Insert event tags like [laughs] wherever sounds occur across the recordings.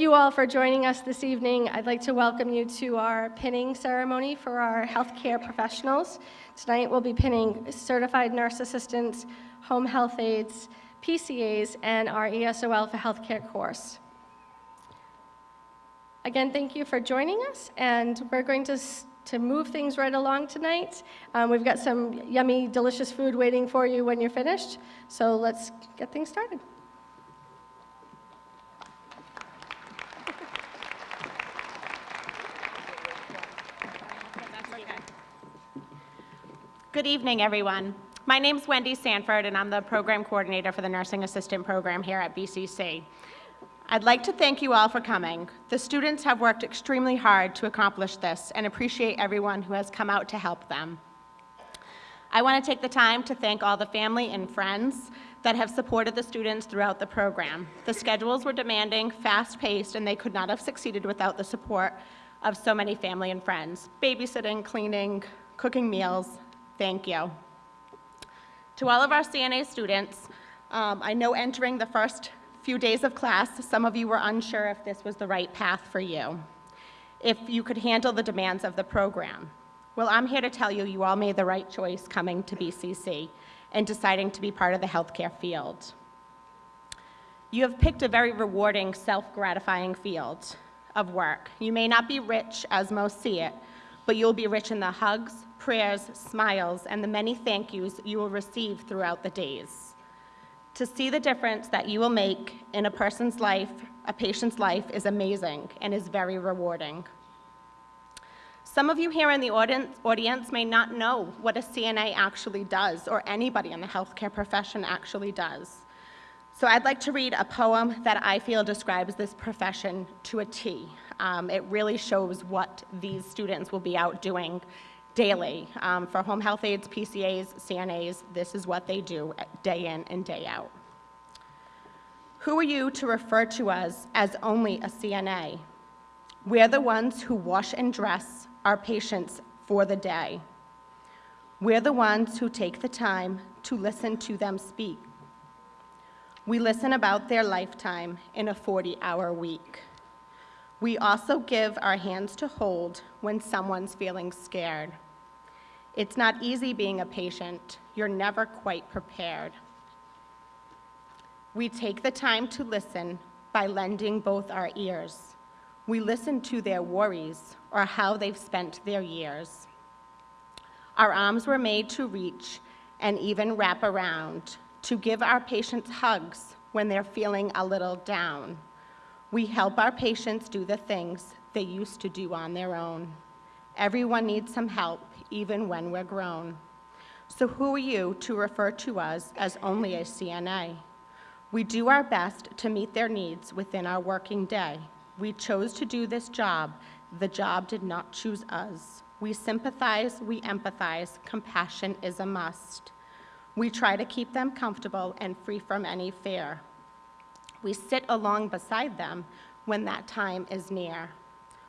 you all for joining us this evening. I'd like to welcome you to our pinning ceremony for our healthcare professionals. Tonight we'll be pinning certified nurse assistants, home health aides, PCAs, and our ESOL for healthcare course. Again, thank you for joining us, and we're going to, to move things right along tonight. Um, we've got some yummy, delicious food waiting for you when you're finished, so let's get things started. Good evening, everyone. My name is Wendy Sanford, and I'm the program coordinator for the Nursing Assistant Program here at BCC. I'd like to thank you all for coming. The students have worked extremely hard to accomplish this and appreciate everyone who has come out to help them. I want to take the time to thank all the family and friends that have supported the students throughout the program. The schedules were demanding, fast-paced, and they could not have succeeded without the support of so many family and friends. Babysitting, cleaning, cooking meals, Thank you. To all of our CNA students, um, I know entering the first few days of class, some of you were unsure if this was the right path for you, if you could handle the demands of the program. Well, I'm here to tell you you all made the right choice coming to BCC and deciding to be part of the healthcare field. You have picked a very rewarding, self-gratifying field of work. You may not be rich as most see it, but you'll be rich in the hugs, prayers, smiles, and the many thank yous you will receive throughout the days. To see the difference that you will make in a person's life, a patient's life, is amazing and is very rewarding. Some of you here in the audience, may not know what a CNA actually does or anybody in the healthcare profession actually does. So I'd like to read a poem that I feel describes this profession to a T. Um, it really shows what these students will be out doing daily. Um, for home health aides, PCAs, CNAs, this is what they do day in and day out. Who are you to refer to us as only a CNA? We're the ones who wash and dress our patients for the day. We're the ones who take the time to listen to them speak. We listen about their lifetime in a 40-hour week. We also give our hands to hold when someone's feeling scared. It's not easy being a patient. You're never quite prepared. We take the time to listen by lending both our ears. We listen to their worries or how they've spent their years. Our arms were made to reach and even wrap around, to give our patients hugs when they're feeling a little down. We help our patients do the things they used to do on their own. Everyone needs some help, even when we're grown. So who are you to refer to us as only a CNA? We do our best to meet their needs within our working day. We chose to do this job. The job did not choose us. We sympathize, we empathize, compassion is a must. We try to keep them comfortable and free from any fear. We sit along beside them when that time is near.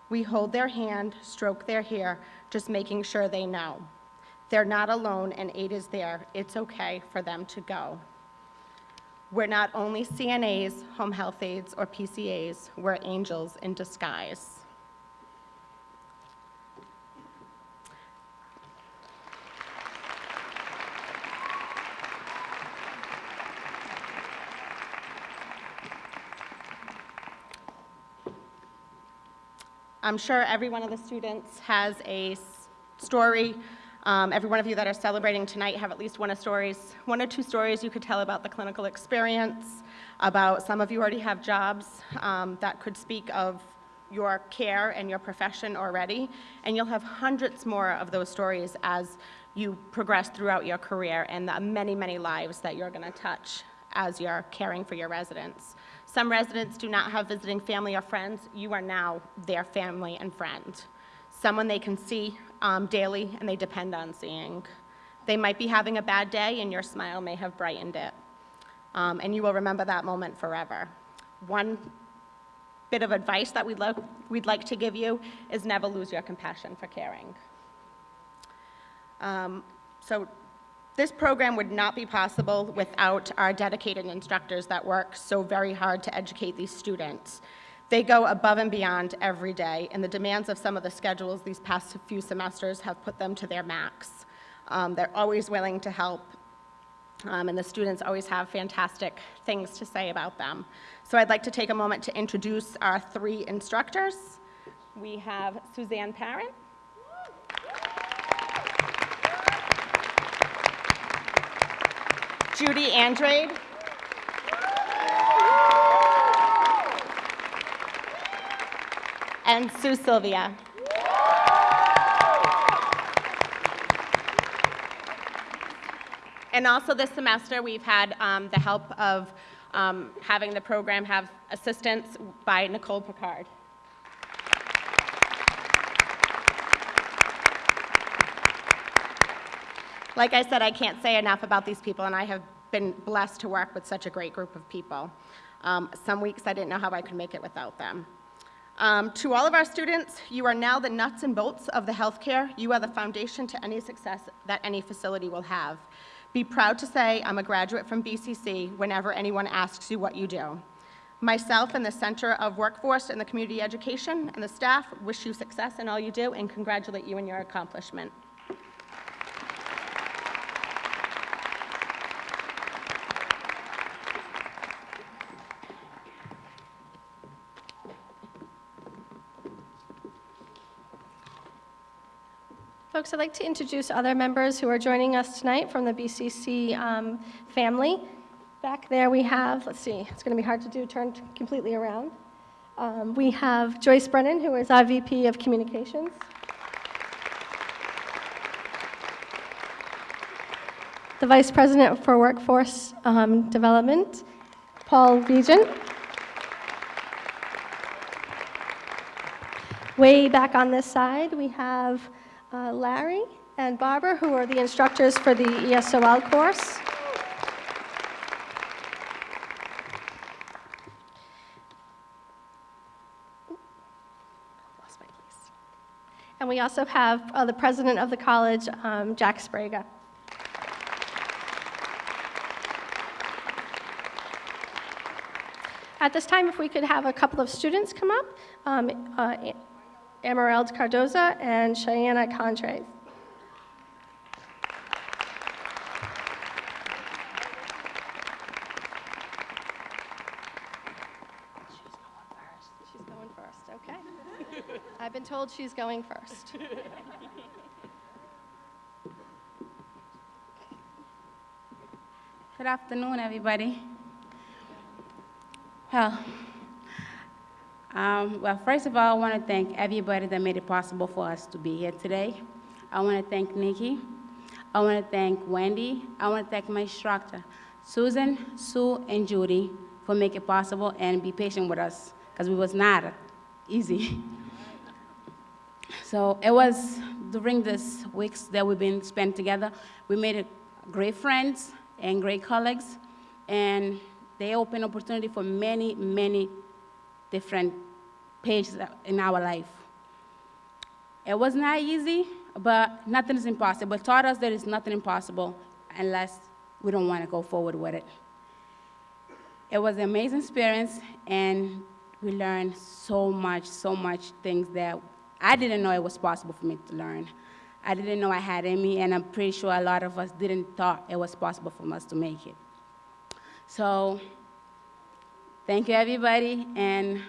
We hold their hand, stroke their hair, just making sure they know. They're not alone and aid is there. It's okay for them to go. We're not only CNAs, home health aides, or PCAs, we're angels in disguise. I'm sure every one of the students has a story. Um, every one of you that are celebrating tonight have at least one of stories, one or two stories you could tell about the clinical experience, about some of you already have jobs um, that could speak of your care and your profession already, and you'll have hundreds more of those stories as you progress throughout your career and the many, many lives that you're gonna touch as you're caring for your residents. Some residents do not have visiting family or friends. You are now their family and friend. Someone they can see um, daily and they depend on seeing. They might be having a bad day and your smile may have brightened it. Um, and you will remember that moment forever. One bit of advice that we'd, we'd like to give you is never lose your compassion for caring. Um, so this program would not be possible without our dedicated instructors that work so very hard to educate these students. They go above and beyond every day, and the demands of some of the schedules these past few semesters have put them to their max. Um, They're always willing to help, um, and the students always have fantastic things to say about them. So I'd like to take a moment to introduce our three instructors. We have Suzanne Parent. Judy Andrade. And Sue Sylvia. And also this semester, we've had um, the help of um, having the program have assistance by Nicole Picard. Like I said, I can't say enough about these people, and I have been blessed to work with such a great group of people. Um, some weeks I didn't know how I could make it without them. Um, to all of our students, you are now the nuts and bolts of the healthcare. You are the foundation to any success that any facility will have. Be proud to say I'm a graduate from BCC whenever anyone asks you what you do. Myself and the Center of Workforce and the Community Education and the staff wish you success in all you do and congratulate you in your accomplishment. Folks, I'd like to introduce other members who are joining us tonight from the BCC um, family. Back there we have, let's see, it's going to be hard to do, turn completely around. Um, We have Joyce Brennan, who is our VP of Communications. The Vice President for Workforce um, Development, Paul Regent. Way back on this side, we have uh, Larry and Barbara, who are the instructors for the ESOL course. And we also have uh, the president of the college, um, Jack Sbrega. At this time, if we could have a couple of students come up, um, uh, Emerald Cardoza and Cheyenne Contras. She's going first, okay. [laughs] I've been told she's going first. Good afternoon, everybody. Well, um, well, first of all, I want to thank everybody that made it possible for us to be here today. I want to thank Nikki. I want to thank Wendy. I want to thank my instructor, Susan, Sue, and Judy, for making it possible and be patient with us because it was not easy. So it was during these weeks that we've been spent together, we made great friends and great colleagues, and they opened opportunity for many, many different pages in our life. It was not easy, but nothing is impossible. It taught us there is nothing impossible unless we don't want to go forward with it. It was an amazing experience, and we learned so much, so much things that I didn't know it was possible for me to learn. I didn't know I had in me, and I'm pretty sure a lot of us didn't thought it was possible for us to make it. So, thank you, everybody, and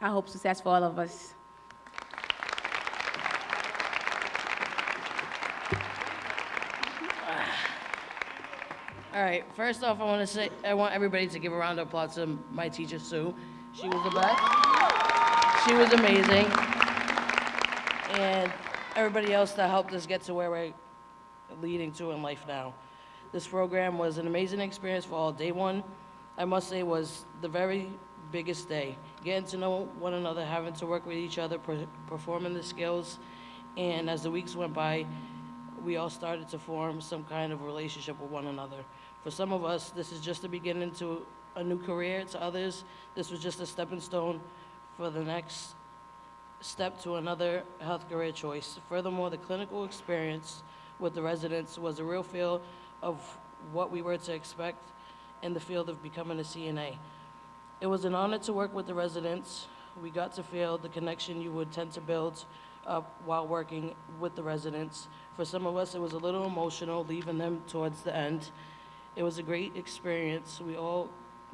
I hope success for all of us. All right, first off, I want to say, I want everybody to give a round of applause to my teacher, Sue. She was the best. She was amazing. And everybody else that helped us get to where we're leading to in life now. This program was an amazing experience for all. Day one, I must say, was the very biggest day. Getting to know one another, having to work with each other, per- performing the skills. And as the weeks went by, we all started to form some kind of relationship with one another. For some of us, this is just the beginning to a new career. To others, this was just a stepping stone for the next step to another health career choice. Furthermore, the clinical experience with the residents was a real feel of what we were to expect in the field of becoming a CNA. It was an honor to work with the residents. We got to feel the connection you would tend to build up while working with the residents. For some of us, it was a little emotional, leaving them towards the end. It was a great experience. We all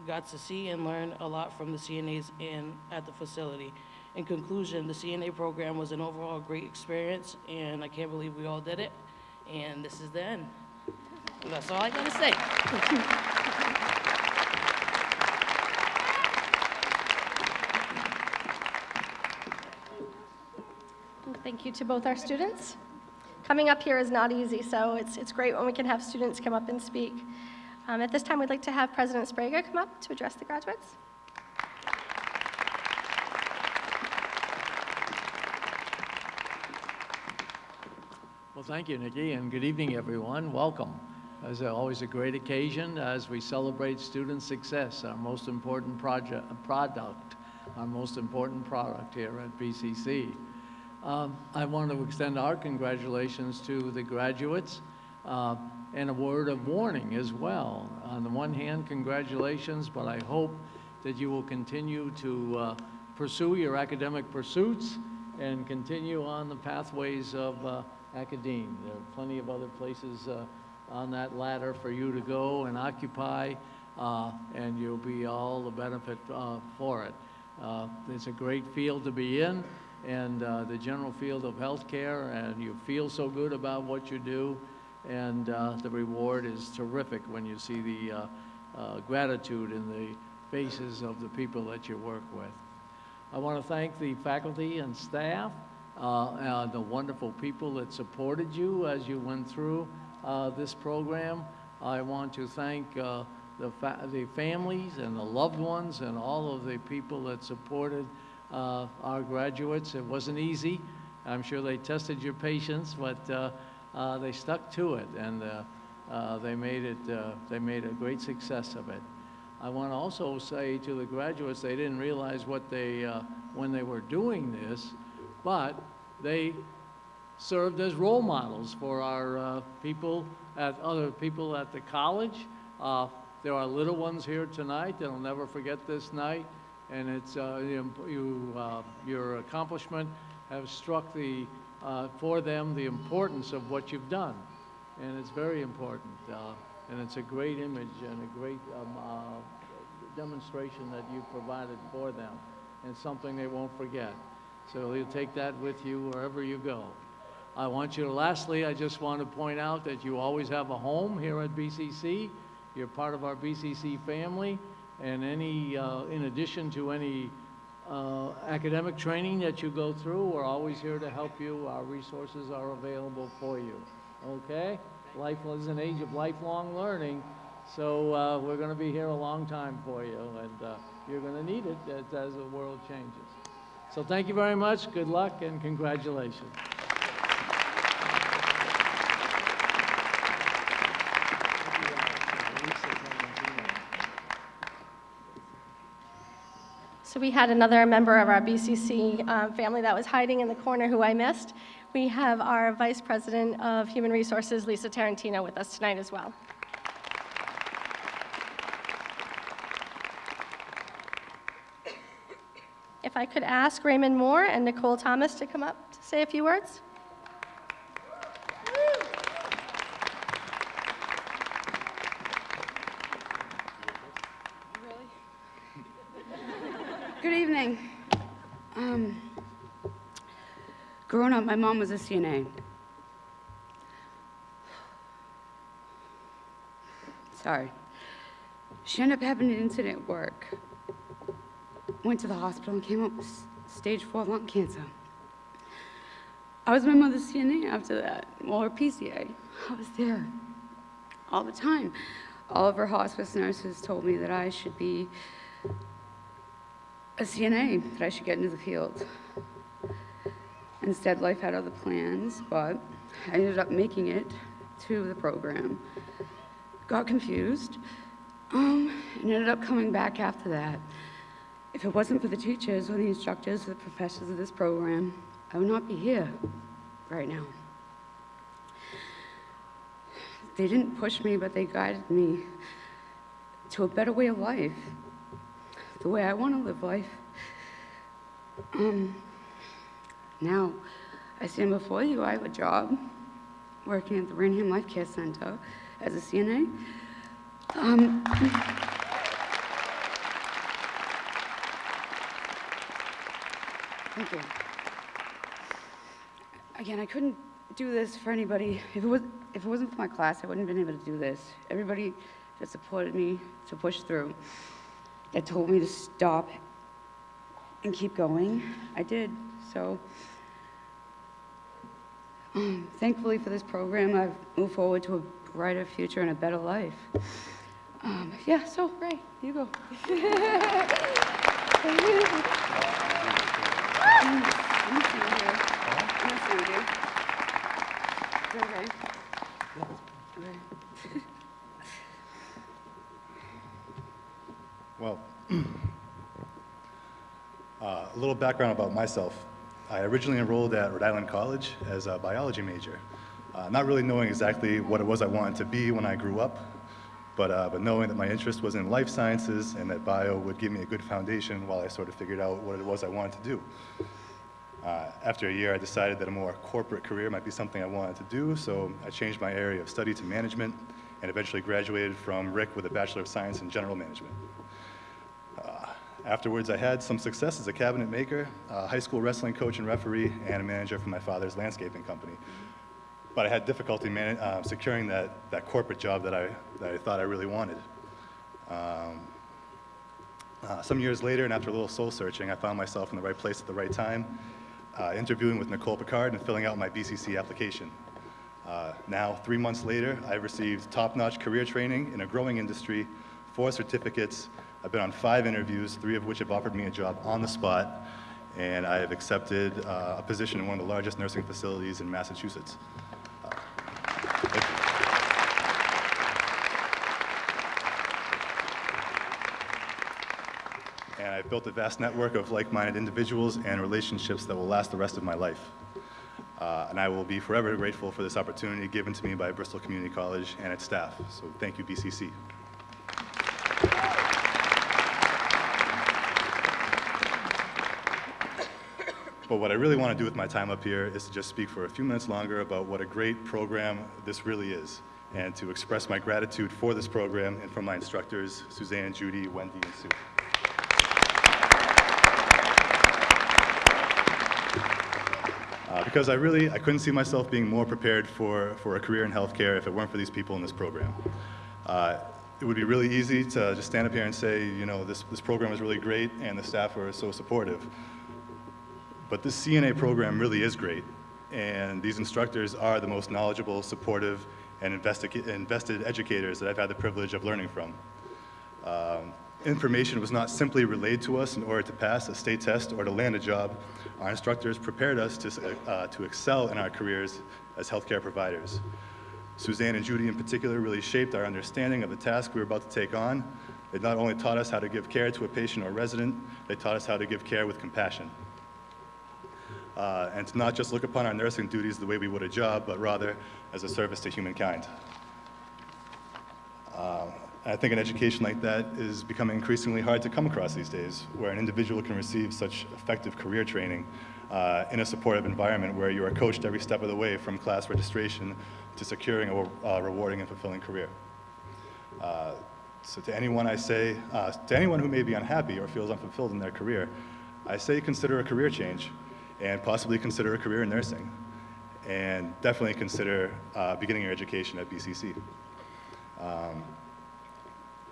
got to see and learn a lot from the CNAs and at the facility. In conclusion, the CNA program was an overall great experience, and I can't believe we all did it. And this is the end. And that's all I gotta say. [laughs] Thank you to both our students. Coming up here is not easy, so it's, it's great when we can have students come up and speak. Um, At this time, we'd like to have President Sbrega come up to address the graduates. Well, thank you, Nikki, and good evening, everyone. Welcome. It's always a great occasion as we celebrate student success, our most important project, product, our most important product here at BCC. Um, I want to extend our congratulations to the graduates uh, and a word of warning as well. On the one hand, congratulations, but I hope that you will continue to uh, pursue your academic pursuits and continue on the pathways of uh, academe. There are plenty of other places uh, on that ladder for you to go and occupy, uh, and you'll be all the benefit uh, for it. It's a great field to be in, and uh, the general field of healthcare, and you feel so good about what you do, and uh, the reward is terrific when you see the uh, uh, gratitude in the faces of the people that you work with. I want to thank the faculty and staff, uh, the wonderful people that supported you as you went through uh, this program. I want to thank the, fa- the families and the loved ones and all of the people that supported uh, our graduates. It wasn't easy. I'm sure they tested your patience, but uh, uh, they stuck to it, and uh, they made it. They made a great success of it. I want to also say to the graduates, they didn't realize what they, when they were doing this, but they served as role models for our uh, people at other people at the college. Uh, there are little ones here tonight that'll never forget this night, and it's uh, you, uh, your accomplishment have struck the uh, for them the importance of what you've done, and it's very important. Uh, and it's a great image and a great um, uh, demonstration that you provided for them, and something they won't forget. So you'll take that with you wherever you go. I want you to, lastly, I just want to point out that you always have a home here at BCC. You're part of our BCC family, and any, uh, in addition to any uh, academic training that you go through, we're always here to help you. Our resources are available for you. Okay? Life is an age of lifelong learning, so uh, we're going to be here a long time for you, and uh, you're going to need it as, as the world changes. So thank you very much. Good luck and congratulations. So we had another member of our BCC uh, family that was hiding in the corner who I missed. We have our Vice President of Human Resources, Lisa Tarantino, with us tonight as well. If I could ask Raymond Moore and Nicole Thomas to come up to say a few words. Good evening. Um, growing up, my mom was a CNA. Sorry. She ended up having an incident at work. Went to the hospital and came up with stage four lung cancer. I was my mother's CNA after that, well, her PCA. I was there all the time. All of her hospice nurses told me that I should be a CNA, that I should get into the field. Instead, life had other plans, but I ended up making it to the program. Got confused, um, and ended up coming back after that. If it wasn't for the teachers or the instructors or the professors of this program, I would not be here right now. They didn't push me, but they guided me to a better way of life. the way I want to live life. Um, now, I stand before you. I have a job working at the Raynham Life Care Center as a CNA. Um, thank you. Again, I couldn't do this for anybody. If it, was, if it wasn't for my class, I wouldn't have been able to do this. Everybody that supported me to push through, that told me to stop and keep going, I did. So, um, thankfully for this program, I've moved forward to a brighter future and a better life. Um, yeah, so, Ray, you go. Gonna [clears throat] stand here. I'm gonna stand here. Is that okay? Okay. Well, uh, a little background about myself. I originally enrolled at Rhode Island College as a biology major, uh, not really knowing exactly what it was I wanted to be when I grew up, but, uh, but knowing that my interest was in life sciences and that bio would give me a good foundation while I sort of figured out what it was I wanted to do. Uh, after a year, I decided that a more corporate career might be something I wanted to do, so I changed my area of study to management and eventually graduated from RIC with a Bachelor of Science in General Management. Afterwards, I had some success as a cabinet maker, a high school wrestling coach and referee, and a manager for my father's landscaping company. But I had difficulty uh, securing that, that corporate job that I, that I thought I really wanted. Um, uh, some years later, and after a little soul searching, I found myself in the right place at the right time, uh, interviewing with Nicole Picard and filling out my BCC application. Uh, now, three months later, I've received top-notch career training in a growing industry, four certificates. I've been on five interviews, three of which have offered me a job on the spot, and I have accepted uh, a position in one of the largest nursing facilities in Massachusetts. And I've built a vast network of like-minded individuals and relationships that will last the rest of my life. Uh, and I will be forever grateful for this opportunity given to me by Bristol Community College and its staff. So thank you, BCC. But what I really want to do with my time up here is to just speak for a few minutes longer about what a great program this really is, and to express my gratitude for this program and for my instructors, Suzanne, Judy, Wendy, and Sue. Uh, because I really, I couldn't see myself being more prepared for, for a career in healthcare if it weren't for these people in this program. Uh, it would be really easy to just stand up here and say, you know, this, this program is really great and the staff are so supportive. But this CNA program really is great, and these instructors are the most knowledgeable, supportive, and invested educators that I've had the privilege of learning from. Um, information was not simply relayed to us in order to pass a state test or to land a job. Our instructors prepared us to, uh, to excel in our careers as healthcare providers. Suzanne and Judy in particular really shaped our understanding of the task we were about to take on. They not only taught us how to give care to a patient or resident, they taught us how to give care with compassion. Uh, and to not just look upon our nursing duties the way we would a job, but rather as a service to humankind. Uh, I think an education like that is becoming increasingly hard to come across these days, where an individual can receive such effective career training uh, in a supportive environment where you are coached every step of the way from class registration to securing a uh, rewarding and fulfilling career. Uh, so to anyone I say, uh, to anyone who may be unhappy or feels unfulfilled in their career, I say consider a career change and possibly consider a career in nursing. And definitely consider uh, beginning your education at BCC. Um,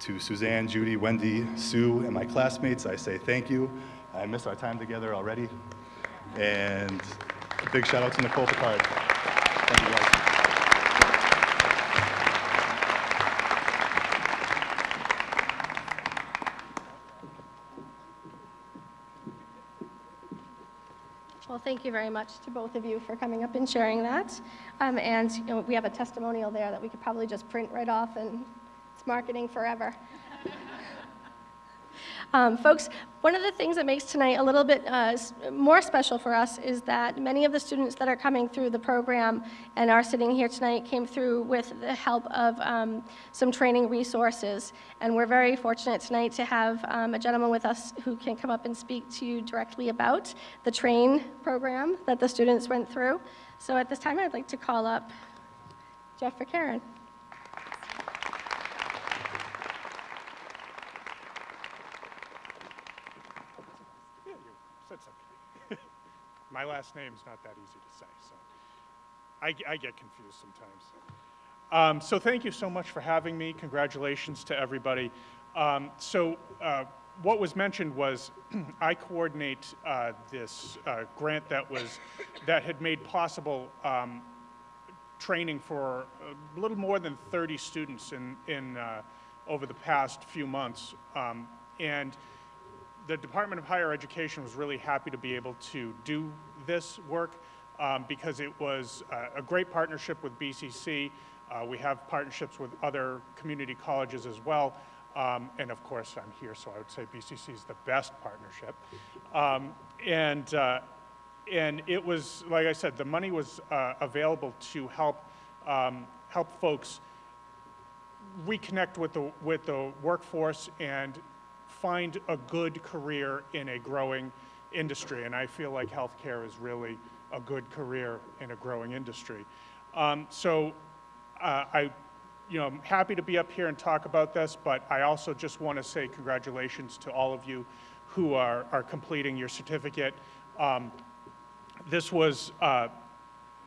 to Suzanne, Judy, Wendy, Sue, and my classmates, I say thank you. I miss our time together already. And a big shout out to Nicole Picard. Thank you guys. Well, thank you very much to both of you for coming up and sharing that. Um, and you know, we have a testimonial there that we could probably just print right off and it's marketing forever. Um, folks, one of the things that makes tonight a little bit uh, more special for us is that many of the students that are coming through the program and are sitting here tonight came through with the help of um, some training resources. And we're very fortunate tonight to have um, a gentleman with us who can come up and speak to you directly about the TRAIN program that the students went through. So at this time, I'd like to call up Jeff Karen. Yeah, you said something. My last name's not that easy to say, so I, I get confused sometimes. Um, so thank you so much for having me. Congratulations to everybody. Um, so uh, what was mentioned was [clears throat] I coordinate uh, this uh, grant that was that had made possible um, training for a little more than 30 students in, in, uh, over the past few months. Um, and the Department of Higher Education was really happy to be able to do this work um, because it was uh, a great partnership with BCC. Uh, we have partnerships with other community colleges as well. Um, and of course, I'm here, so I would say BCC is the best partnership. Um, and, uh, and it was, like I said, the money was uh, available to help, um, help folks reconnect with the, with the workforce and find a good career in a growing industry. And I feel like healthcare is really a good career in a growing industry. Um, so uh, I, you know, I'm happy to be up here and talk about this, but I also just want to say congratulations to all of you who are, are completing your certificate. Um, this was uh,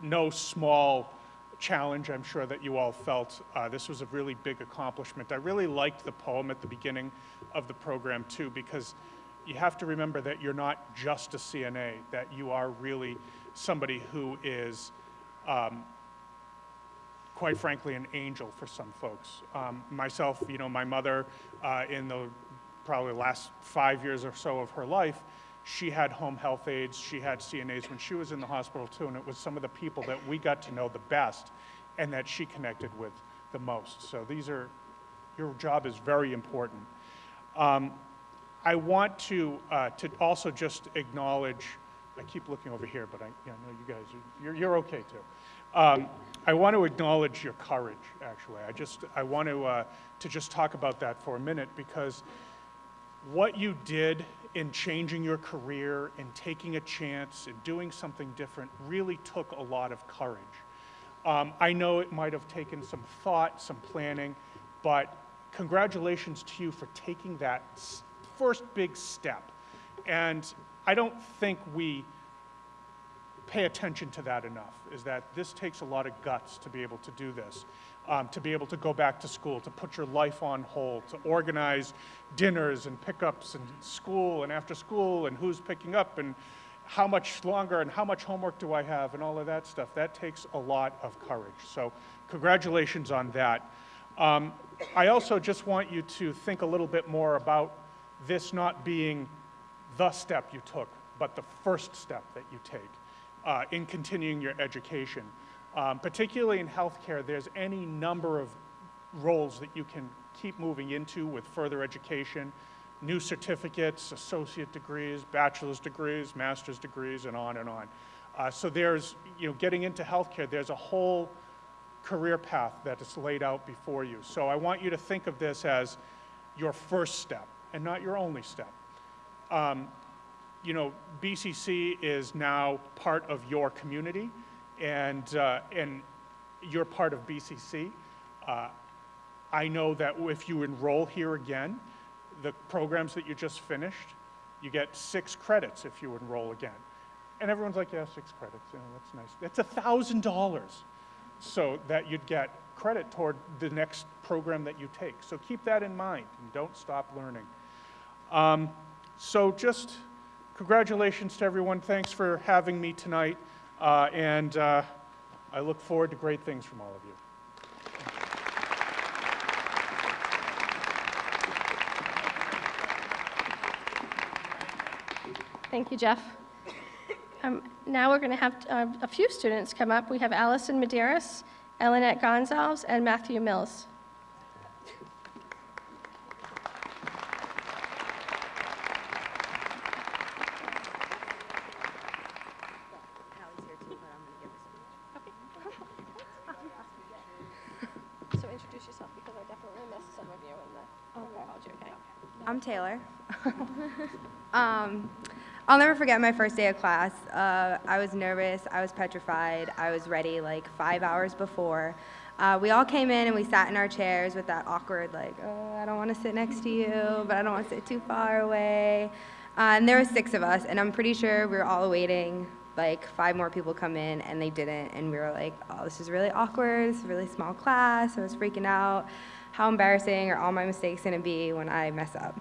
no small challenge, I'm sure that you all felt. Uh, this was a really big accomplishment. I really liked the poem at the beginning of the program too, because you have to remember that you're not just a CNA, that you are really somebody who is, um, quite frankly, an angel for some folks. Um, myself, you know, my mother, uh, in the probably last five years or so of her life, she had home health aides, she had CNAs when she was in the hospital too, and it was some of the people that we got to know the best and that she connected with the most. So these are, your job is very important. Um, I want to, uh, to also just acknowledge, I keep looking over here, but I, yeah, know you guys, are, you're, you're okay too. Um, I want to acknowledge your courage, actually. I just, I want to, uh, to just talk about that for a minute because what you did in changing your career and taking a chance and doing something different really took a lot of courage. Um, I know it might have taken some thought, some planning, but congratulations to you for taking that first big step. And I don't think we pay attention to that enough, is that this takes a lot of guts to be able to do this, um, to be able to go back to school, to put your life on hold, to organize dinners and pickups and school and after school and who's picking up and how much longer and how much homework do I have and all of that stuff. That takes a lot of courage. So congratulations on that. Um, I also just want you to think a little bit more about this not being the step you took, but the first step that you take uh, in continuing your education. Um, particularly in healthcare, there's any number of roles that you can keep moving into with further education, new certificates, associate degrees, bachelor's degrees, master's degrees, and on and on. Uh, so there's, you know, getting into healthcare, there's a whole career path that is laid out before you. So I want you to think of this as your first step and not your only step. Um, you know, BCC is now part of your community, and, uh, and you're part of BCC. Uh, I know that if you enroll here again, the programs that you just finished, you get six credits if you enroll again. And everyone's like, yeah, six credits, yeah, that's nice. That's a thousand dollars so that you'd get credit toward the next program that you take. So keep that in mind and don't stop learning. Um, so just congratulations to everyone. Thanks for having me tonight. Uh, and uh, I look forward to great things from all of you. Thank you, Jeff. Um, Now we're going to have uh, a few students come up. We have Allison Medeiros, Elinette Gonzalez, and Matthew Mills. I'm Taylor. [laughs] um, I'll never forget my first day of class. Uh, I was nervous, I was petrified, I was ready like five hours before. Uh, we all came in and we sat in our chairs with that awkward, like, oh, I don't want to sit next to you, but I don't want to sit too far away. Uh, and there were six of us, and I'm pretty sure we were all waiting like five more people come in and they didn't and we were like oh this is really awkward it's a really small class i was freaking out how embarrassing are all my mistakes going to be when i mess up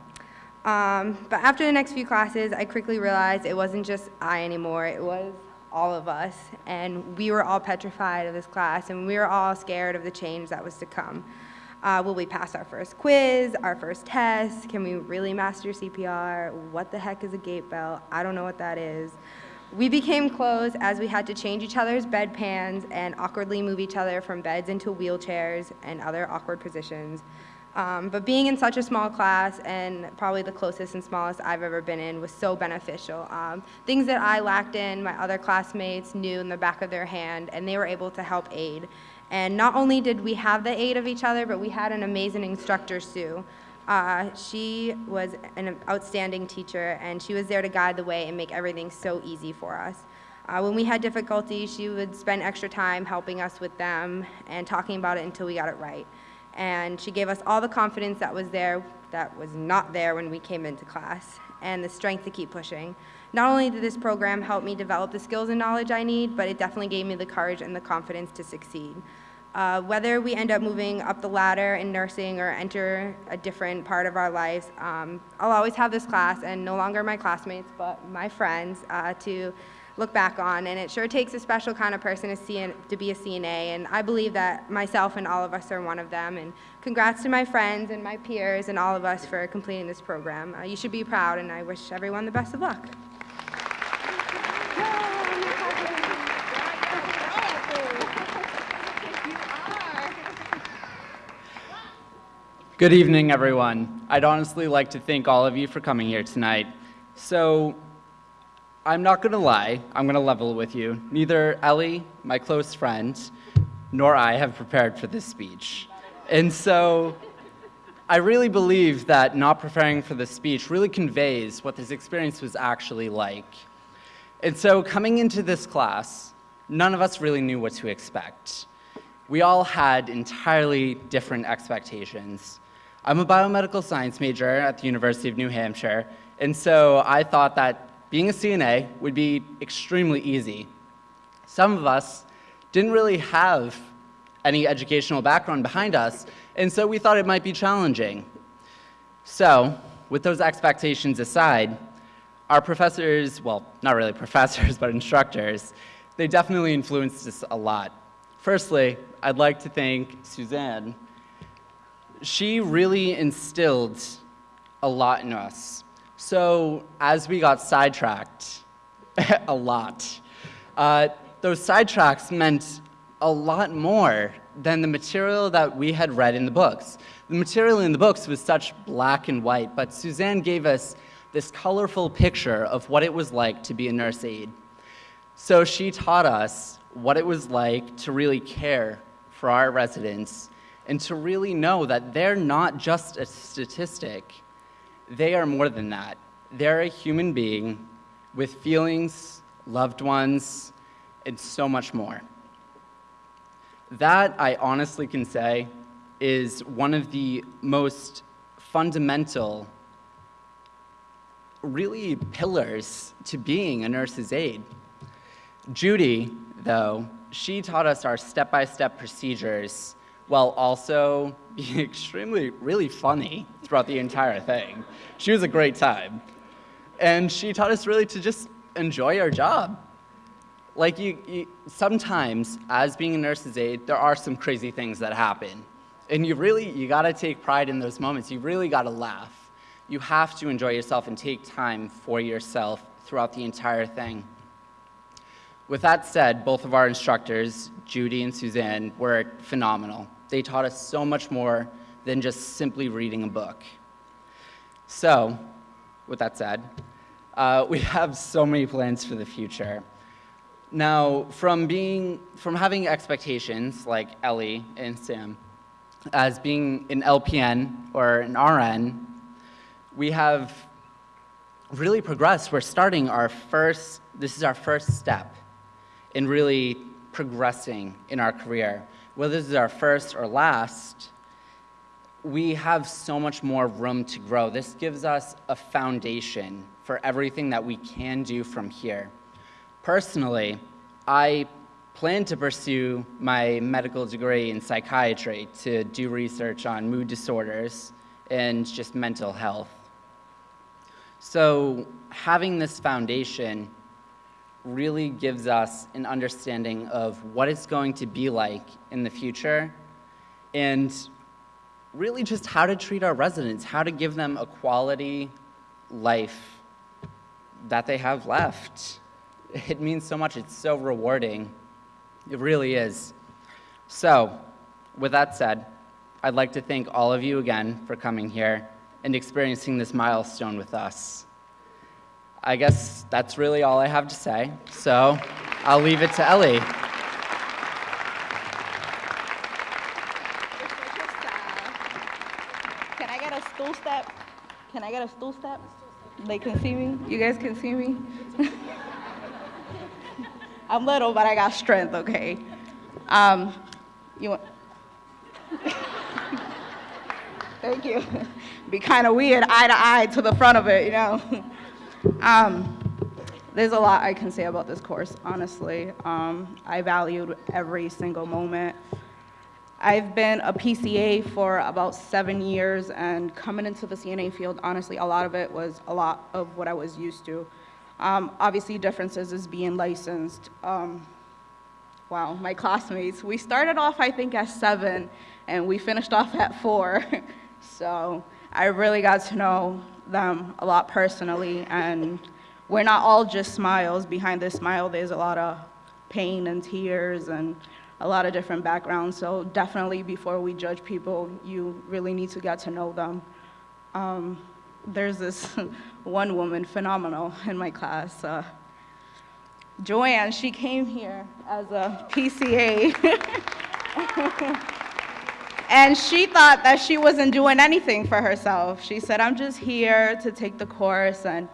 um, but after the next few classes i quickly realized it wasn't just i anymore it was all of us and we were all petrified of this class and we were all scared of the change that was to come uh, will we pass our first quiz, our first test? Can we really master CPR? What the heck is a gait belt? I don't know what that is. We became close as we had to change each other's bedpans and awkwardly move each other from beds into wheelchairs and other awkward positions. Um, but being in such a small class and probably the closest and smallest I've ever been in was so beneficial. Um, things that I lacked in, my other classmates knew in the back of their hand, and they were able to help aid. And not only did we have the aid of each other, but we had an amazing instructor, Sue. Uh, she was an outstanding teacher, and she was there to guide the way and make everything so easy for us. Uh, when we had difficulties, she would spend extra time helping us with them and talking about it until we got it right. And she gave us all the confidence that was there, that was not there when we came into class, and the strength to keep pushing. Not only did this program help me develop the skills and knowledge I need, but it definitely gave me the courage and the confidence to succeed. Uh, whether we end up moving up the ladder in nursing or enter a different part of our lives, um, I'll always have this class, and no longer my classmates, but my friends, uh, to look back on. And it sure takes a special kind of person to, CN, to be a CNA, and I believe that myself and all of us are one of them. And congrats to my friends and my peers and all of us for completing this program. Uh, you should be proud, and I wish everyone the best of luck. Good evening, everyone. I'd honestly like to thank all of you for coming here tonight. So, I'm not going to lie, I'm going to level with you. Neither Ellie, my close friend, nor I have prepared for this speech. And so, I really believe that not preparing for this speech really conveys what this experience was actually like. And so, coming into this class, none of us really knew what to expect. We all had entirely different expectations. I'm a biomedical science major at the University of New Hampshire, and so I thought that being a CNA would be extremely easy. Some of us didn't really have any educational background behind us, and so we thought it might be challenging. So, with those expectations aside, our professors, well, not really professors, [laughs] but instructors, they definitely influenced us a lot. Firstly, I'd like to thank Suzanne she really instilled a lot in us. So as we got sidetracked, [laughs] a lot, uh, those sidetracks meant a lot more than the material that we had read in the books. The material in the books was such black and white, but Suzanne gave us this colorful picture of what it was like to be a nurse aide. So she taught us what it was like to really care for our residents and to really know that they're not just a statistic, they are more than that. They're a human being with feelings, loved ones, and so much more. That, I honestly can say, is one of the most fundamental, really, pillars to being a nurse's aide. Judy, though, she taught us our step-by-step -step procedures while also [laughs] extremely, really funny throughout the entire thing. She was a great time. And she taught us really to just enjoy our job. Like you, you, sometimes, as being a nurse's aide, there are some crazy things that happen. And you really, you gotta take pride in those moments. You really gotta laugh. You have to enjoy yourself and take time for yourself throughout the entire thing. With that said, both of our instructors, Judy and Suzanne, were phenomenal. They taught us so much more than just simply reading a book. So, with that said, uh, we [laughs] have so many plans for the future. Now, from being, from having expectations like Ellie and Sam, as being an LPN or an RN, we have really progressed. We're starting our first, this is our first step in really progressing in our career. Whether this is our first or last, we have so much more room to grow. This gives us a foundation for everything that we can do from here. Personally, I plan to pursue my medical degree in psychiatry to do research on mood disorders and just mental health. So having this foundation really gives us an understanding of what it's going to be like in the future and really just how to treat our residents, how to give them a quality life that they have left. It means so much. It's so rewarding. It really is. So, with that said, I'd like to thank all of you again for coming here and experiencing this milestone with us. I guess that's really all I have to say, so I'll leave it to Ellie. Can I get a stool step? Can I get a stool step? They can see me? You guys can see me? [laughs] I'm little, but I got strength, okay? Um, you want? [laughs] Thank you. Be kind of weird, eye to eye to the front of it, you know? [laughs] um, there's a lot I can say about this course, honestly. Um, I valued every single moment. I've been a PCA for about seven years, and coming into the CNA field, honestly, a lot of it was a lot of what I was used to. Um, obviously, differences is being licensed. Um, wow, my classmates, we started off, I think, at seven, and we finished off at four. [laughs] so I really got to know them a lot personally, and we're not all just smiles. Behind this smile, there's a lot of pain and tears and a lot of different backgrounds. So definitely before we judge people, you really need to get to know them. Um, there's this [laughs] one woman, phenomenal, in my class. Uh, Joanne, she came here as a PCA. [laughs] and she thought that she wasn't doing anything for herself. She said, I'm just here to take the course and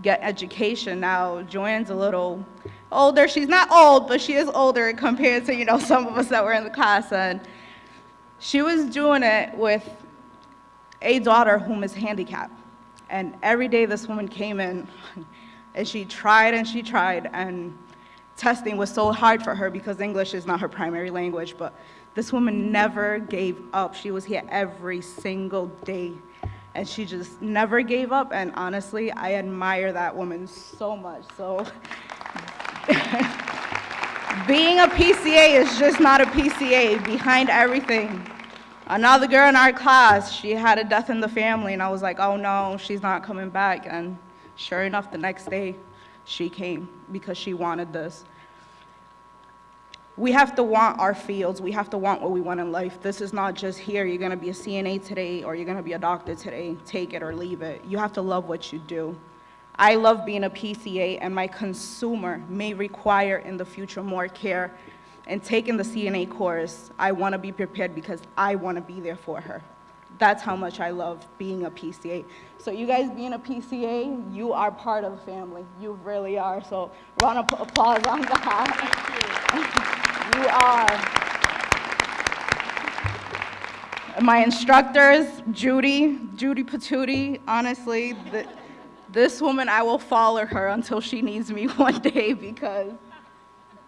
get education. Now, Joanne's a little older. She's not old, but she is older compared to, you know, [laughs] some of us that were in the class. And she was doing it with a daughter whom is handicapped. And every day this woman came in [laughs] and she tried and she tried and testing was so hard for her because English is not her primary language, but this woman never gave up. She was here every single day and she just never gave up and honestly, I admire that woman so much. So [laughs] being a PCA is just not a PCA. Behind everything, another girl in our class, she had a death in the family, and I was like, oh no, she's not coming back. And sure enough, the next day, she came because she wanted this. We have to want our fields. We have to want what we want in life. This is not just here, you're gonna be a CNA today or you're gonna be a doctor today. Take it or leave it. You have to love what you do. I love being a PCA, and my consumer may require in the future more care. And taking the CNA course, I want to be prepared because I want to be there for her. That's how much I love being a PCA. So you guys being a PCA, you are part of the family. You really are. So round of applause on that. You are. My instructors, Judy, Judy Patootie, honestly, the, this woman, I will follow her until she needs me [laughs] one day because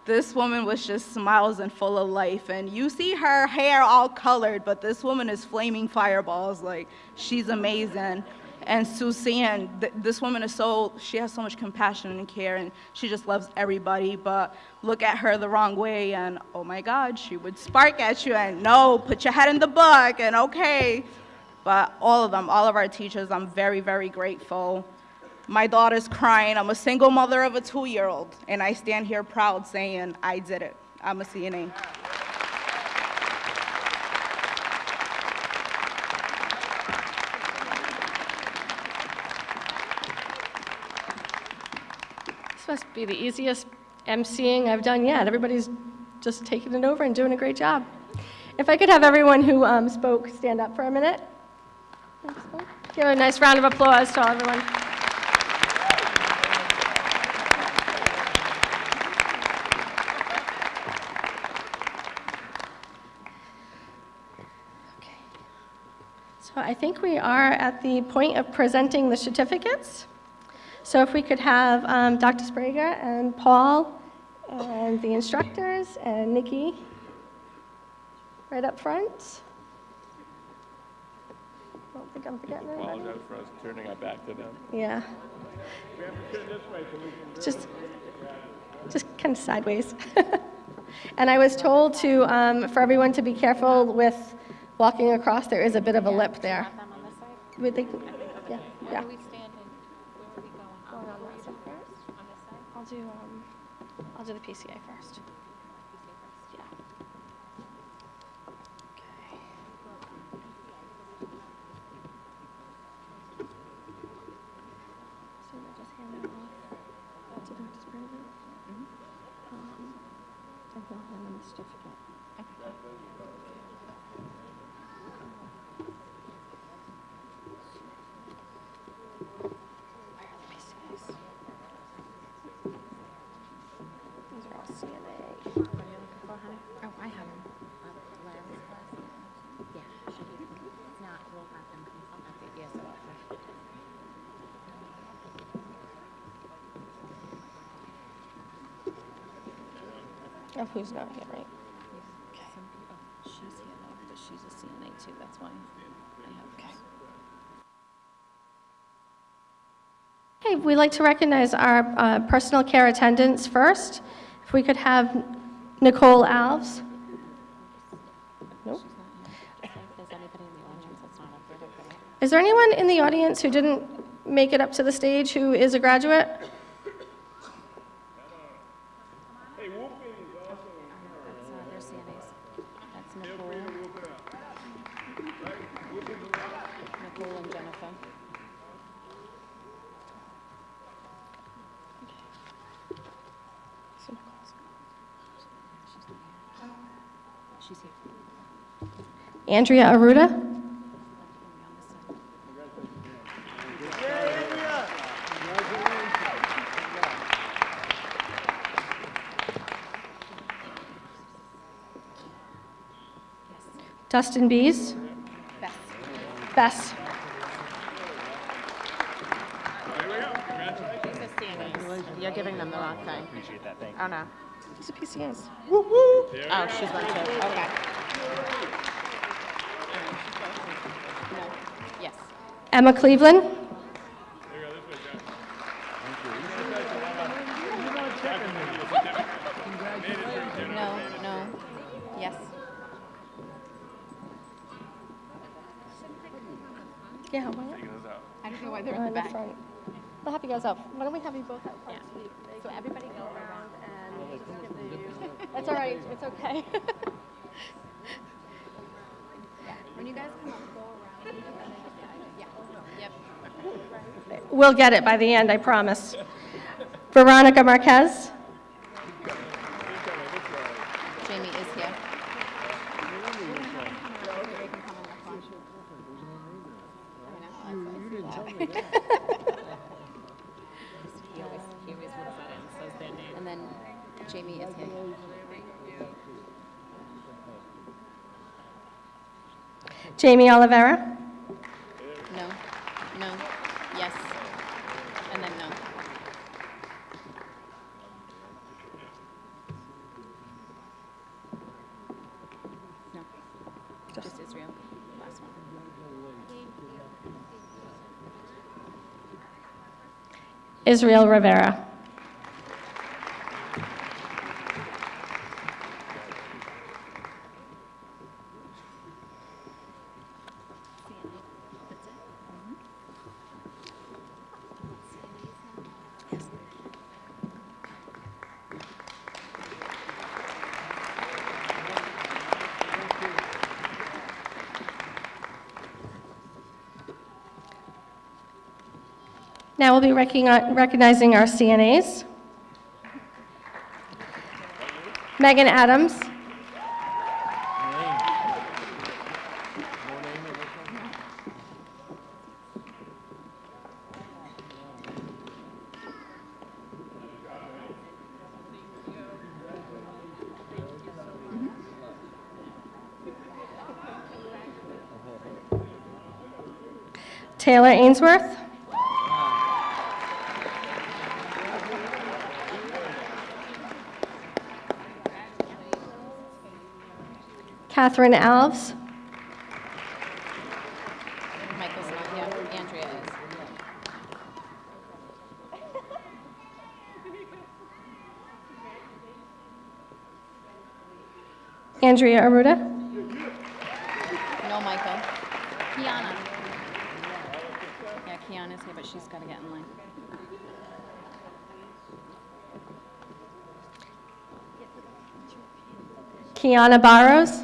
this woman was just smiles and full of life. And you see her hair all colored, but this woman is flaming fireballs. Like, she's amazing. And Suzanne, th this woman is so, she has so much compassion and care, and she just loves everybody. But look at her the wrong way, and oh my God, she would spark at you, and no, put your head in the book, and okay. But all of them, all of our teachers, I'm very, very grateful. My daughter's crying. I'm a single mother of a two-year-old, and I stand here proud saying I did it. I'm a CNA. Must be the easiest emceeing I've done yet. Everybody's just taking it over and doing a great job. If I could have everyone who um, spoke stand up for a minute. Give a nice round of applause to everyone. Okay. So I think we are at the point of presenting the certificates. So if we could have um, Dr. Sbrega and Paul and the instructors and Nikki right up front. I don't think I'm forgetting anybody. Apologize for us turning our back to them. Yeah. Just, just kind of sideways. [laughs] And I was told to, um, for everyone to be careful with walking across, there is a bit of a lip there. Would they, yeah, yeah. we stand and where are we going? Going on that side first? On this side? I'll do, um, I'll do the PCA first. Yeah. Okay. So we'll just hand that off to Dr. Sbrega. Um, And he'll hand them the certificate. Where are the PCAs? These are all CNA. Oh, I have them. Larry's class? Yeah, should be. If not, we'll have them consult at the ESO office. Of who's not here, right? Some people, oh, she's here though, but she's a CNA too, that's why I have. Okay. Okay, we'd like to recognize our uh, personal care attendants first. If we could have Nicole Alves. Nope. If there's anybody in the audience that's not up there, okay. Is there anyone in the audience who didn't make it up to the stage who is a graduate? That's, uh, their CNAs. That's Nicole. Nicole and Jennifer. She's here. Andrea Aruda? Dustin Bees? Beth. Bess? These are CNAs. You're giving them the wrong thing. Appreciate that, thank Oh, no. These are PCAs. Oh, she's one too. Okay. No, yes. Emma Cleveland? No, no, yes. Yeah, why not? I don't know why they're in the back. front. I'll have you guys up. Why don't we have you both up front? So everybody go around and just give the... That's all right, it's okay. [laughs] When you guys come up, go around. Yeah, yep. We'll get it by the end, I promise. Veronica Marquez? Jamie is here. He always, he always looks at it and says their name. And then Jamie is here. Jamie Olivera? No, no, yes, and then no. No, just Israel, last one. Israel Rivera? Now we'll be recognizing our CNAs. Megan Adams. Taylor Ainsworth. Catherine Alves. Michael's not here. Andrea is. Andrea Aruda. No Michael. Kiana. Yeah, Kiana's here, but she's got to get in line. Kiana Barrows.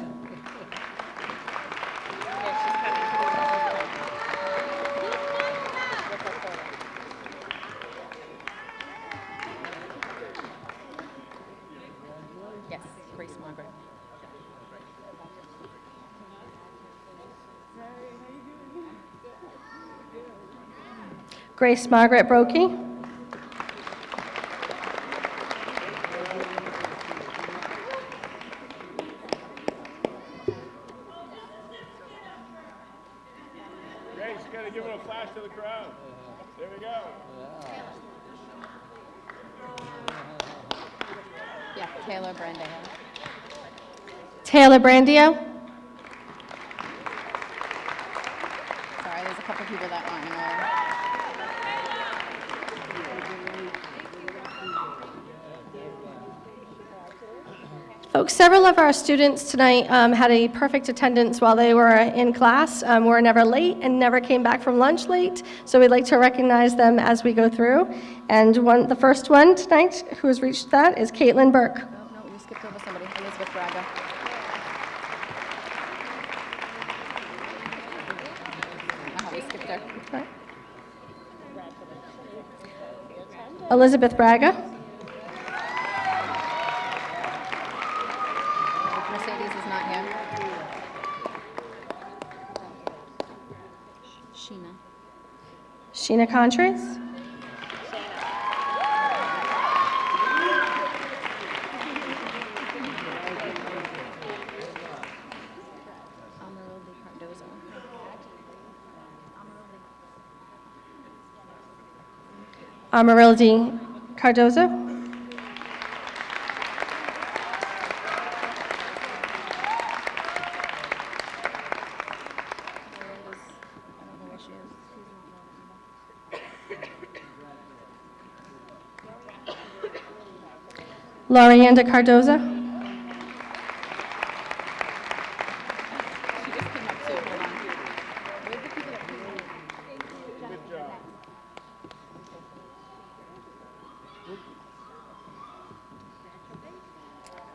Yes, Grace Margaret. Grace Margaret Brokey. Grace, you gotta give it a flash to the crowd. There we go. Yeah, Taylor Brandeo. Taylor Brandio. Sorry, there's a couple people that aren't in order. Folks, several of our students tonight um, had a perfect attendance while they were in class, um, were never late and never came back from lunch late. So we'd like to recognize them as we go through. And one, the first one tonight who has reached that is Caitlin Burke. No, no, we skipped over somebody. Elizabeth Braga. I don't know how we skipped her. Elizabeth Braga. Mercedes is not here. Sheena. Amarildo Cardozo. Amarildi Cardozo. Miranda's, I don't know where she is. Lorianda Cardoza. She just came up too. Hold on. Where's the people that Good Cardoza.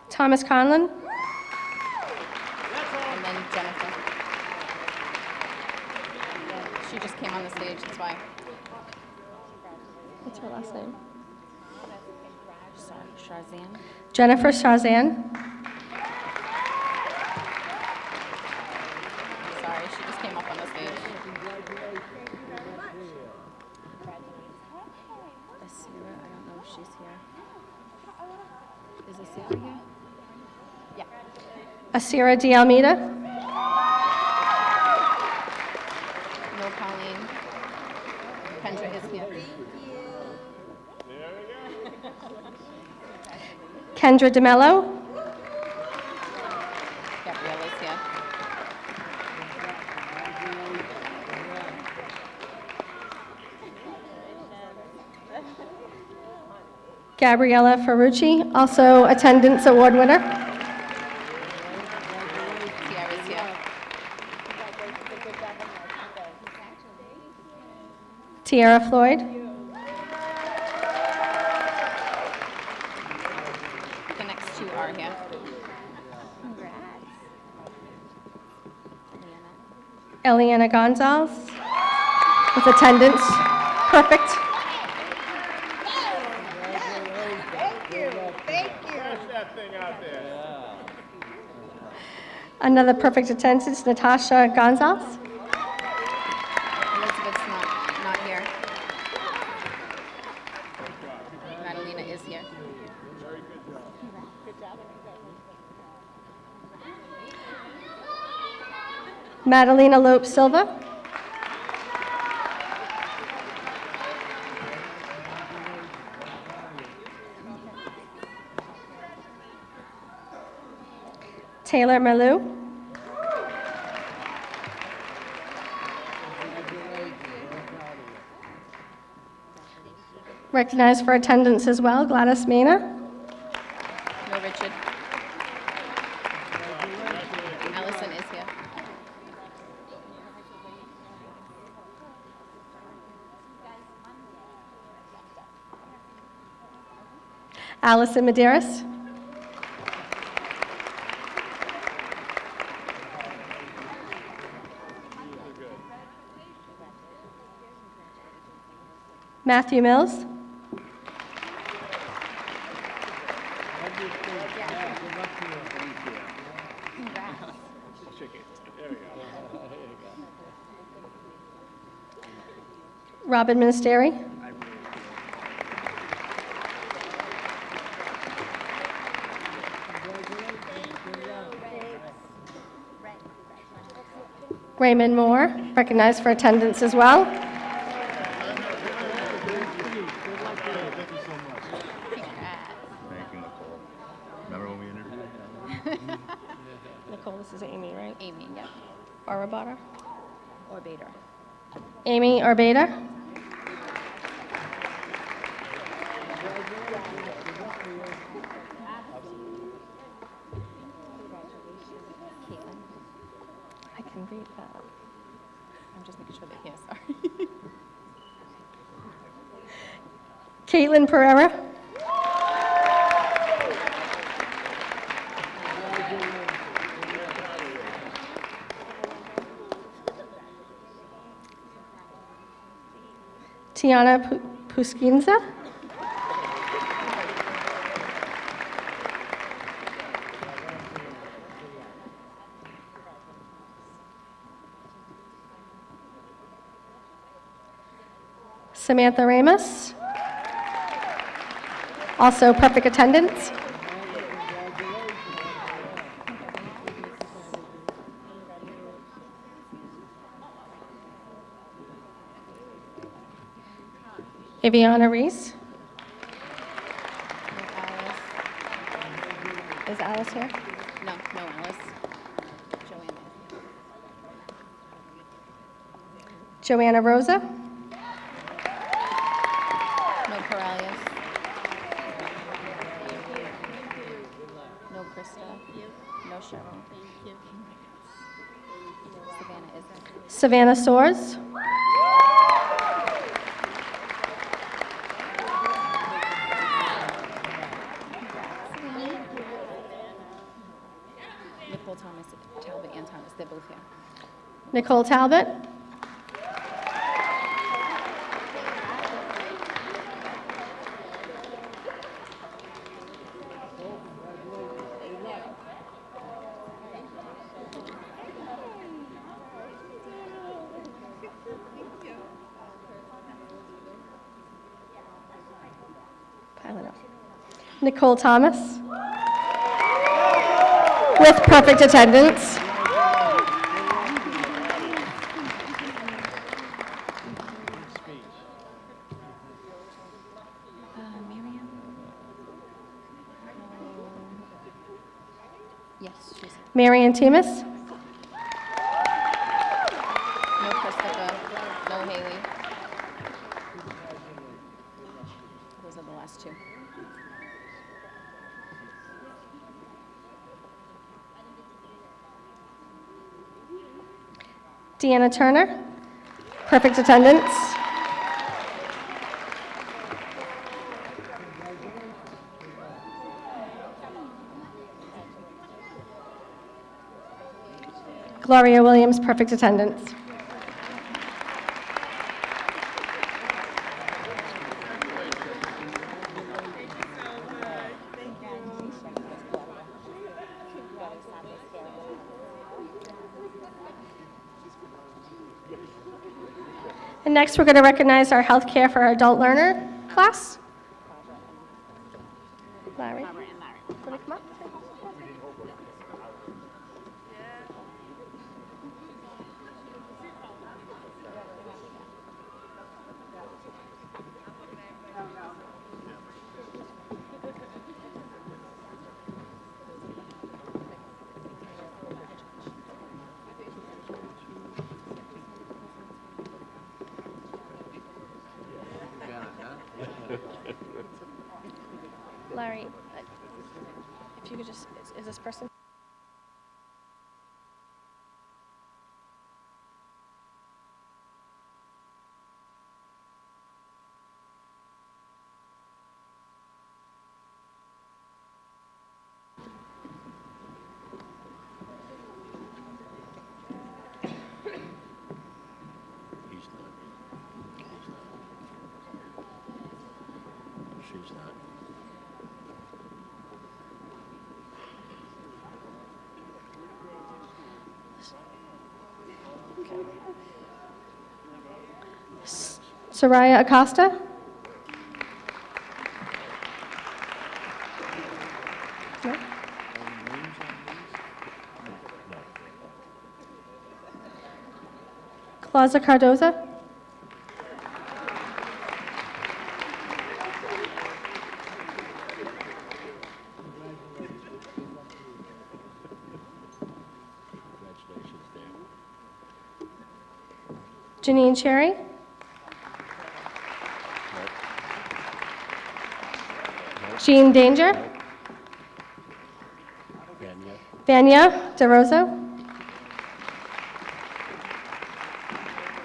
Thomas Conlon. And then Jennifer. She just came on the stage, that's why. What's her last name? Sorry, Sharzan. Jennifer Shazan. Sorry, she just came up on the stage. Asira, I don't know if she's here. Is Asira here? Yeah. Asira De Almeida. No Colleen. Kendra is here. Kendra DeMello. Gabriella Ferrucci, also attendance award winner. Tiara Floyd. The next two are here. Eliana Gonzalez with attendance. Perfect. That thing out there. Another perfect attendance, Natasha Gonzalez. Madalena Lope Silva. Taylor Malou. Recognized for attendance as well, Gladys Mena. Allison Maderas. Matthew Mills. Robin Ministeri. Raymond Moore, recognized for attendance as well. Thank you, so much. Thank you, Nicole. Remember when we interviewed? [laughs] Nicole, this is Amy, right? Amy, yep. Arabata? Or Bader. Amy Or Orbeta. Read that. I'm just making sure they're here, sorry. [laughs] Caitlin Pereira. Tiana Pu- Puskinza. Samantha Ramos. Also perfect attendance. Aviana Reese. Is Alice here? No, no, Alice. Joanna. Joanna Rosa. Savannah Soares. Nicole Thomas, Talbot, and Thomas. They're both here. Nicole Talbot. Pile it up. Nicole Thomas. With perfect attendance. Uh, Miriam? Yes, she's here. Marion Timus. No Christopher. No Haley. Those are the last two. Deanna Turner. Perfect attendance. Gloria Williams, perfect attendance. And next, we're going to recognize our Healthcare for our Adult Learner class. Larry, uh, if you could just, is- is this person? He's not. He's not. She's not. Soraya Acosta? No? Claudia Cardoza? Janine Cherry? Jean Danger? Vanya, Vanya DeRosa?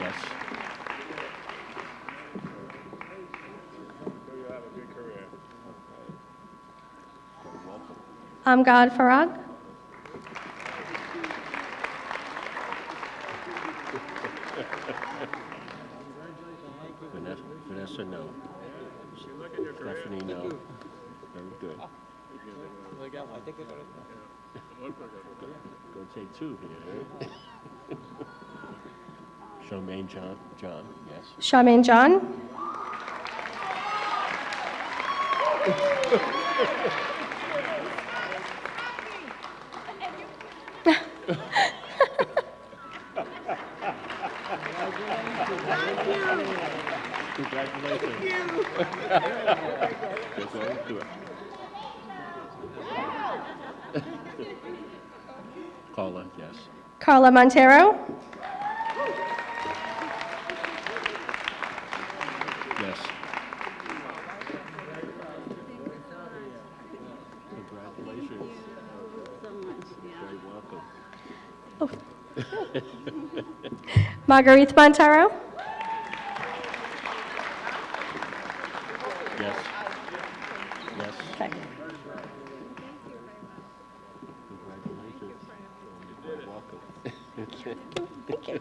yes. Um, you have a good career. Very welcome. Amgad Farag? Vanessa, Vanessa, no. Stephanie, no. Very good. Gonna take two here. Charmaine John, John, yes. Charmaine John? [laughs] Congratulations. Yes, sir. Do it. Carla, yes. Carla Montero? Yes. Congratulations. Very welcome. Oh. [laughs] Marguerite Montero? Yes. Yes. Okay. Congratulations. You're welcome. Thank you.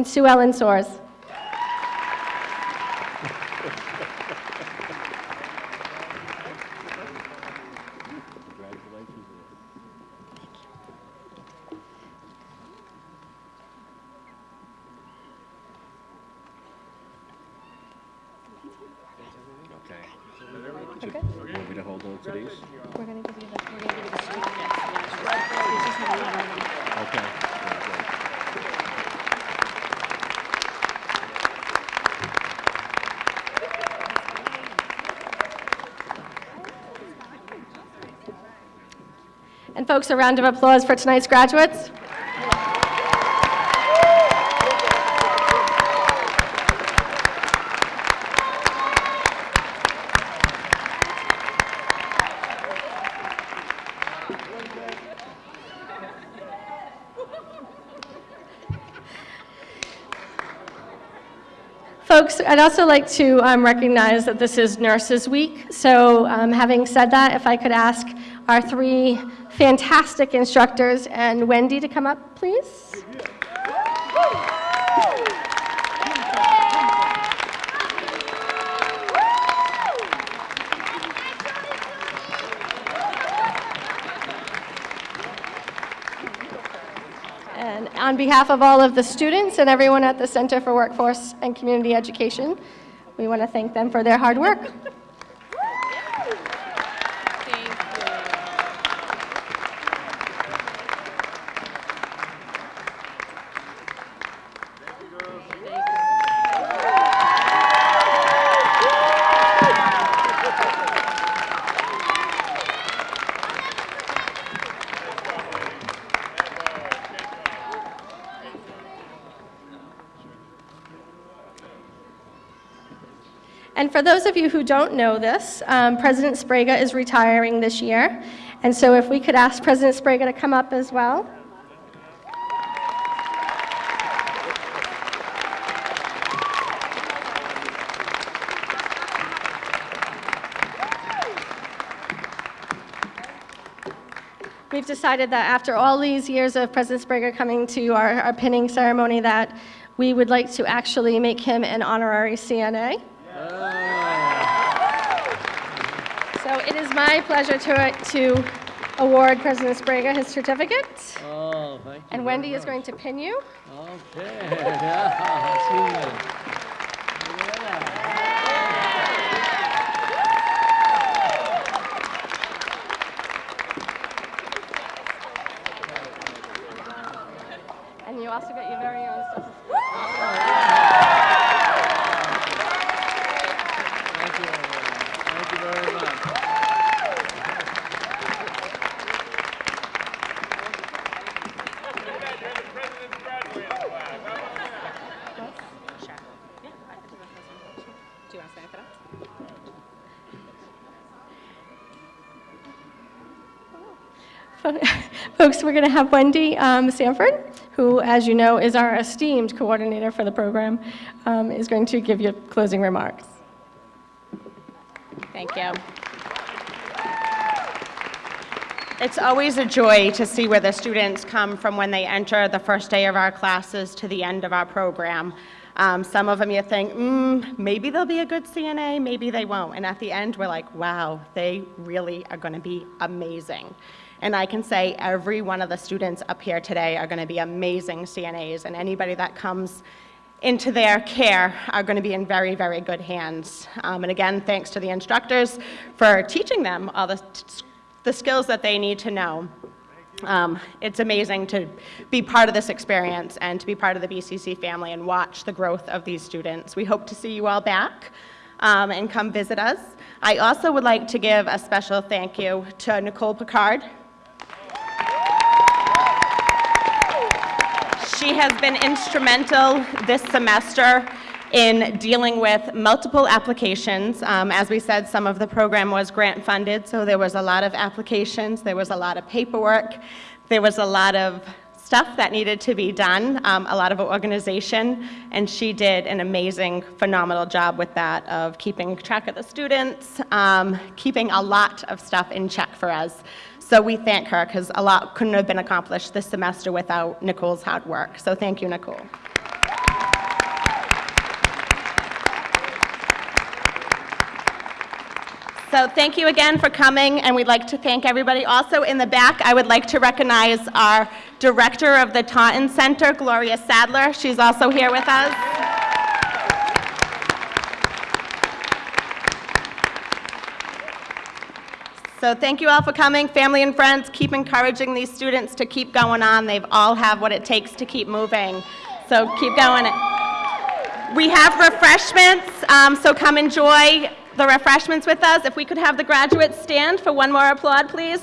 And Sue Ellen Soares? Congratulations. Okay. Okay. You Want me to hold on to these? We're going to give you the, we're going to give you the student Okay. Very good. And folks, a round of applause for tonight's graduates. Folks, I'd also like to um, recognize that this is Nurses Week. So um, having said that, if I could ask our three fantastic instructors and Wendy to come up, please. And on behalf of all of the students and everyone at the Center for Workforce and Community Education, we want to thank them for their hard work. And for those of you who don't know this, um, President Sbrega is retiring this year. And so if we could ask President Sbrega to come up as well. We've decided that after all these years of President Sbrega coming to our, our pinning ceremony that we would like to actually make him an honorary CNA. So it is my pleasure to, to award President Sbrega his certificate. Oh, thank you. And Wendy is going to pin you. Okay, [laughs] yeah, see you. And you also get your very own stuff. Thank you, everyone. Thank you very much. Do you want to stand for that? Folks, we're going to have Wendy um, Sanford, who, as you know, is our esteemed coordinator for the program, um, is going to give you closing remarks. Thank you. It's always a joy to see where the students come from when they enter the first day of our classes to the end of our program. Um, some of them you think, mm, maybe they'll be a good CNA, maybe they won't. And at the end, we're like, wow, they really are going to be amazing. And I can say every one of the students up here today are going to be amazing CNAs, and anybody that comes into their care are going to be in very, very good hands. Um, and again, thanks to the instructors for teaching them all the, the skills that they need to know. Um, it's amazing to be part of this experience and to be part of the BCC family and watch the growth of these students. We hope to see you all back um, and come visit us. I also would like to give a special thank you to Nicole Picard. She has been instrumental this semester in dealing with multiple applications. Um, as we said, some of the program was grant funded, so there was a lot of applications, there was a lot of paperwork, there was a lot of stuff that needed to be done, um, a lot of organization, and she did an amazing, phenomenal job with that of keeping track of the students, um, keeping a lot of stuff in check for us. So we thank her because a lot couldn't have been accomplished this semester without Nicole's hard work. So thank you, Nicole. So thank you again for coming, and we'd like to thank everybody. Also in the back, I would like to recognize our director of the Taunton Center, Gloria Sadler. She's also here with us. So thank you all for coming. Family and friends, keep encouraging these students to keep going on. They've all have what it takes to keep moving. So keep going. We have refreshments, um, so come enjoy the refreshments with us. If we could have the graduates stand for one more applaud, please.